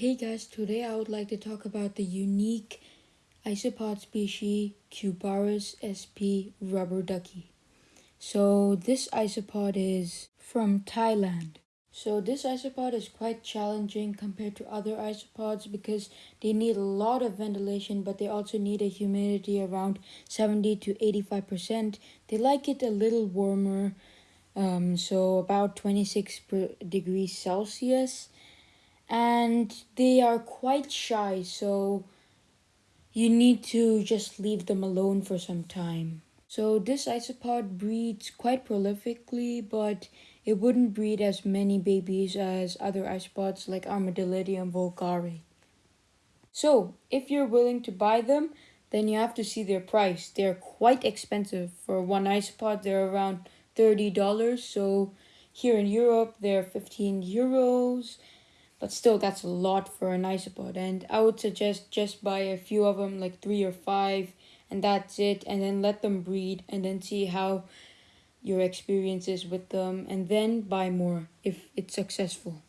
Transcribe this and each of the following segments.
Hey guys, today I would like to talk about the unique isopod species Cubaris sp rubber ducky. So this isopod is from Thailand. So this isopod is quite challenging compared to other isopods because they need a lot of ventilation but they also need a humidity around 70 to 85%. They like it a little warmer, um, so about 26 degrees Celsius and they are quite shy so you need to just leave them alone for some time. So this isopod breeds quite prolifically but it wouldn't breed as many babies as other isopods like Armadillidium vulgare. So if you're willing to buy them then you have to see their price. They're quite expensive. For one isopod they're around $30 so here in Europe they're 15 euros but still that's a lot for an isopod and I would suggest just buy a few of them like three or five and that's it. And then let them breed and then see how your experiences with them and then buy more if it's successful.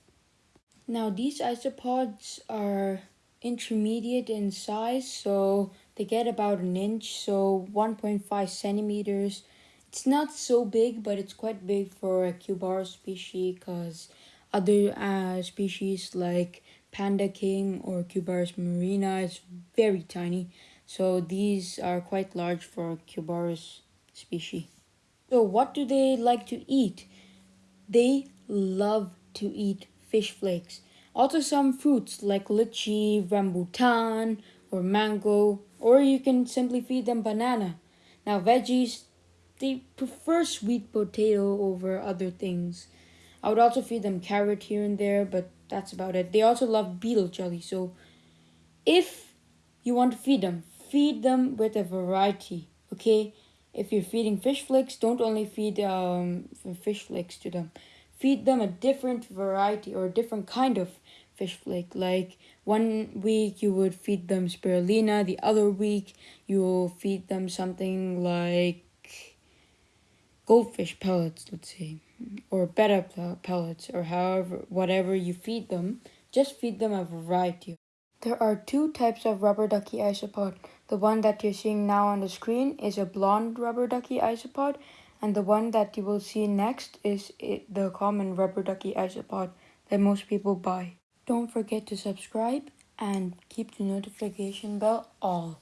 Now these isopods are intermediate in size so they get about an inch so 1.5 centimeters. It's not so big but it's quite big for a Cubaris species because other uh, species like Panda King or Cubaris murina is very tiny. So these are quite large for Cubaris species. So what do they like to eat? They love to eat fish flakes. Also some fruits like lychee, rambutan, or mango, or you can simply feed them banana. Now veggies, they prefer sweet potato over other things. I would also feed them carrot here and there, but that's about it. They also love beetle jelly, so if you want to feed them, feed them with a variety, okay? If you're feeding fish flakes, don't only feed um, fish flakes to them. Feed them a different variety or a different kind of fish flake. Like one week you would feed them spirulina, the other week you will feed them something like goldfish pellets, let's say or Betta pellets or however whatever you feed them just feed them a variety there are two types of rubber ducky isopod the one that you're seeing now on the screen is a blonde rubber ducky isopod and the one that you will see next is the common rubber ducky isopod that most people buy. Don't forget to subscribe and keep the notification bell all